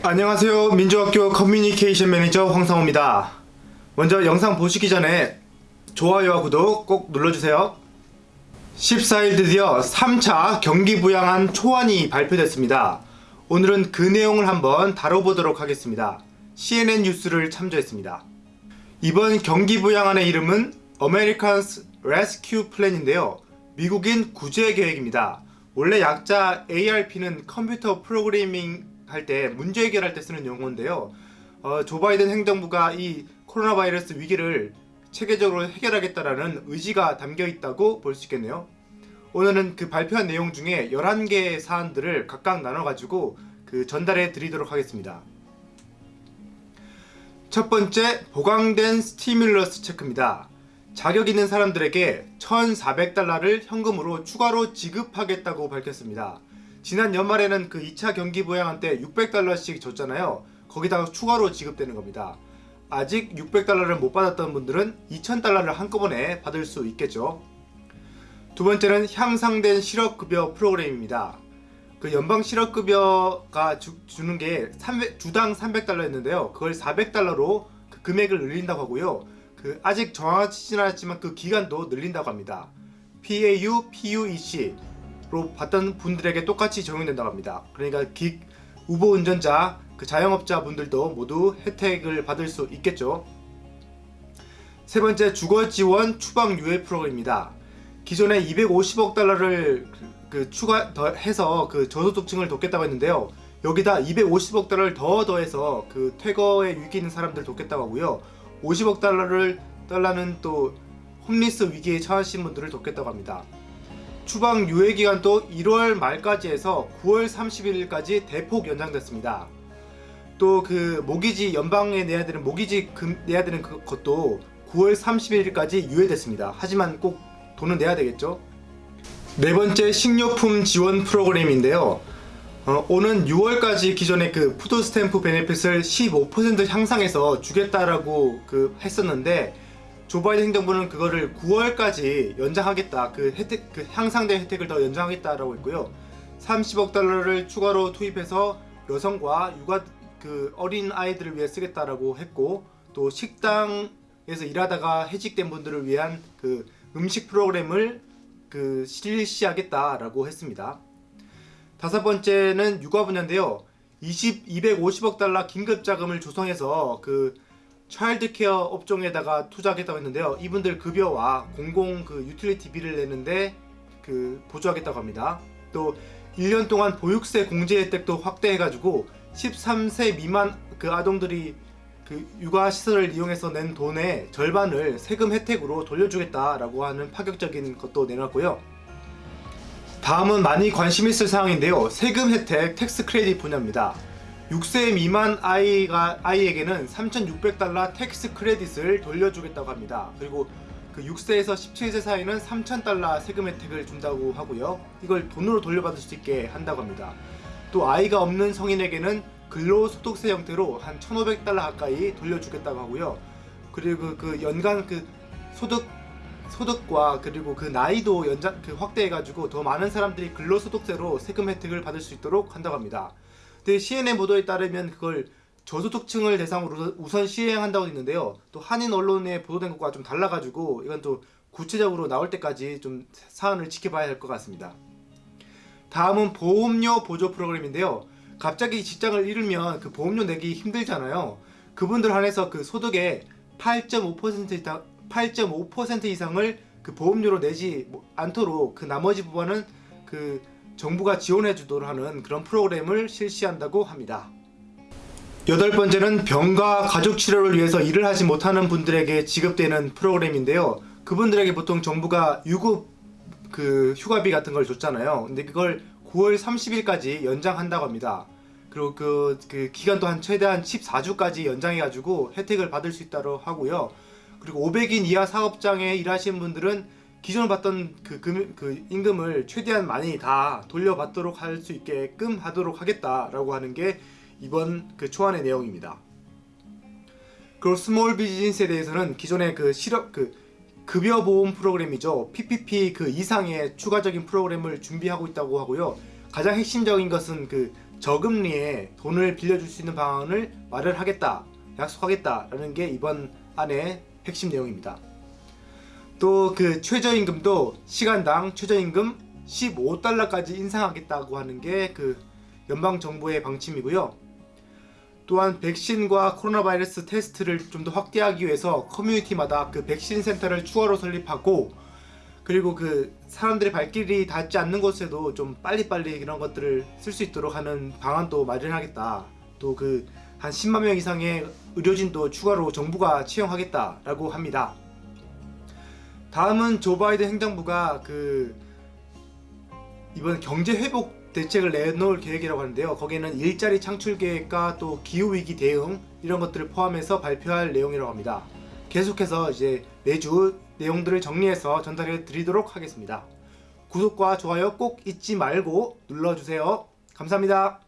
안녕하세요. 민족학교 커뮤니케이션 매니저 황상호입니다. 먼저 영상 보시기 전에 좋아요와 구독 꼭 눌러주세요. 14일 드디어 3차 경기 부양안 초안이 발표됐습니다. 오늘은 그 내용을 한번 다뤄보도록 하겠습니다. CNN 뉴스를 참조했습니다. 이번 경기 부양안의 이름은 Americans Rescue Plan인데요. 미국인 구제 계획입니다. 원래 약자 ARP는 컴퓨터 프로그래밍 할 때 문제 해결할 때 쓰는 용어인데요. 어, 조 바이든 행정부가 이 코로나 바이러스 위기를 체계적으로 해결하겠다라는 의지가 담겨 있다고 볼 수 있겠네요. 오늘은 그 발표한 내용 중에 11개의 사안들을 각각 나눠가지고 그 전달해 드리도록 하겠습니다. 첫 번째, 보강된 스티뮬러스 체크입니다. 자격 있는 사람들에게 1,400달러를 현금으로 추가로 지급하겠다고 밝혔습니다. 지난 연말에는 그 2차 경기 부양한 때 600달러씩 줬잖아요. 거기다가 추가로 지급되는 겁니다. 아직 600달러를 못 받았던 분들은 2000달러를 한꺼번에 받을 수 있겠죠. 두 번째는 향상된 실업급여 프로그램입니다. 그 연방 실업급여가 주, 주는 게 300, 주당 300달러였는데요. 그걸 400달러로 그 금액을 늘린다고 하고요. 그 아직 정확하지는 않았지만 그 기간도 늘린다고 합니다. PAU, PUEC 로 받던 분들에게 똑같이 적용된다고 합니다. 그러니까 기, 우보 운전자, 그 자영업자 분들도 모두 혜택을 받을 수 있겠죠. 세 번째 주거 지원 추방 유예 프로그램입니다. 기존에 250억 달러를 그, 그 추가 더 해서 그 저소득층을 돕겠다고 했는데요. 여기다 250억 달러를 더 더해서 그 퇴거에 위기 있는 사람들 돕겠다고 하고요. 50억 달러를 달러는 또 homeless 위기에 처하신 분들을 돕겠다고 합니다. 추방 유예 기간도 1월 말까지 해서 9월 31일까지 대폭 연장됐습니다. 또 그 모기지 연방에 내야 되는 모기지 금 내야 되는 그 것도 9월 31일까지 유예됐습니다. 하지만 꼭 돈은 내야 되겠죠. 네 번째 식료품 지원 프로그램인데요. 어, 오는 6월까지 기존의 그 food stamp benefit을 15% 향상해서 주겠다라고 그 했었는데 조 바이든 행정부는 그거를 9월까지 연장하겠다 그 혜택 그 향상된 혜택을 더 연장하겠다라고 했고요 30억 달러를 추가로 투입해서 여성과 육아 그 어린 아이들을 위해 쓰겠다라고 했고 또 식당에서 일하다가 해직된 분들을 위한 그 음식 프로그램을 그 실시하겠다라고 했습니다. 다섯 번째는 육아 분야인데요. 20, 250억 달러 긴급 자금을 조성해서 그 child care 업종에다가 투자하겠다고 했는데요. 이분들 급여와 공공 그 utility비를 내는데 그 보조하겠다고 합니다. 또 1년 동안 보육세 공제 혜택도 확대해가지고 13세 미만 그 아동들이 그 육아 시설을 이용해서 낸 돈의 절반을 세금 혜택으로 돌려주겠다라고 하는 파격적인 것도 내놨고요. 다음은 많이 관심 있을 사항인데요. 세금 혜택 tax credit 분야입니다. 6세 미만 아이가, 아이에게는 3,600달러 tax credit을 돌려주겠다고 합니다. 그리고 그 6세에서 17세 사이는 3,000달러 세금 혜택을 준다고 하고요. 이걸 돈으로 돌려받을 수 있게 한다고 합니다. 또 아이가 없는 성인에게는 근로소득세 형태로 한 1,500달러 가까이 돌려주겠다고 하고요. 그리고 그 연간 그 소득 소득과 그리고 그 나이도 연장 그 확대해가지고 더 많은 사람들이 근로소득세로 세금 혜택을 받을 수 있도록 한다고 합니다. 근데 CNN 보도에 따르면 그걸 저소득층을 대상으로 우선 시행한다고 했는데요. 또 한인 언론에 보도된 것과 좀 달라가지고 이건 또 구체적으로 나올 때까지 좀 사안을 지켜봐야 할 것 같습니다. 다음은 보험료 보조 프로그램인데요. 갑자기 직장을 잃으면 그 보험료 내기 힘들잖아요. 그분들 한해서 그 소득의 8.5% 이상 8.5% 이상을 그 보험료로 내지 않도록 그 나머지 부분은 그 정부가 지원해 주도록 하는 그런 프로그램을 실시한다고 합니다. 여덟 번째는 병가 가족 치료를 위해서 일을 하지 못하는 분들에게 지급되는 프로그램인데요. 그분들에게 보통 정부가 유급 그 휴가비 같은 걸 줬잖아요. 근데 그걸 9월 30일까지 연장한다고 합니다. 그리고 그, 그 기간도 한 최대한 14주까지 연장해가지고 혜택을 받을 수 있다고 하고요. 그리고 500인 이하 사업장에 일하시는 분들은 기존 받던 그, 금, 그 임금을 최대한 많이 다 돌려받도록 할 수 있게끔 하도록 하겠다라고 하는 게 이번 그 초안의 내용입니다. 그리고 small business에 대해서는 기존의 그 실업 그 급여 보험 프로그램이죠. PPP 그 이상의 추가적인 프로그램을 준비하고 있다고 하고요. 가장 핵심적인 것은 그 저금리에 돈을 빌려줄 수 있는 방안을 마련하겠다, 약속하겠다라는 게 이번 안의 핵심 내용입니다. 또 그 최저임금도 시간당 최저임금 15달러까지 인상하겠다고 하는 게 그 연방 정부의 방침이고요. 또한 백신과 코로나 바이러스 테스트를 좀 더 확대하기 위해서 커뮤니티마다 그 백신 센터를 추가로 설립하고 그리고 그 사람들의 발길이 닿지 않는 곳에도 좀 빨리빨리 이런 것들을 쓸 수 있도록 하는 방안도 마련하겠다. 또 그 한 10만 명 이상의 의료진도 추가로 정부가 채용하겠다라고 합니다. 다음은 조 바이든 행정부가 그 이번 경제 회복 대책을 내놓을 계획이라고 하는데요. 거기에는 일자리 창출 계획과 또 기후 위기 대응 이런 것들을 포함해서 발표할 내용이라고 합니다. 계속해서 이제 매주 내용들을 정리해서 전달해 드리도록 하겠습니다. 구독과 좋아요 꼭 잊지 말고 눌러주세요. 감사합니다.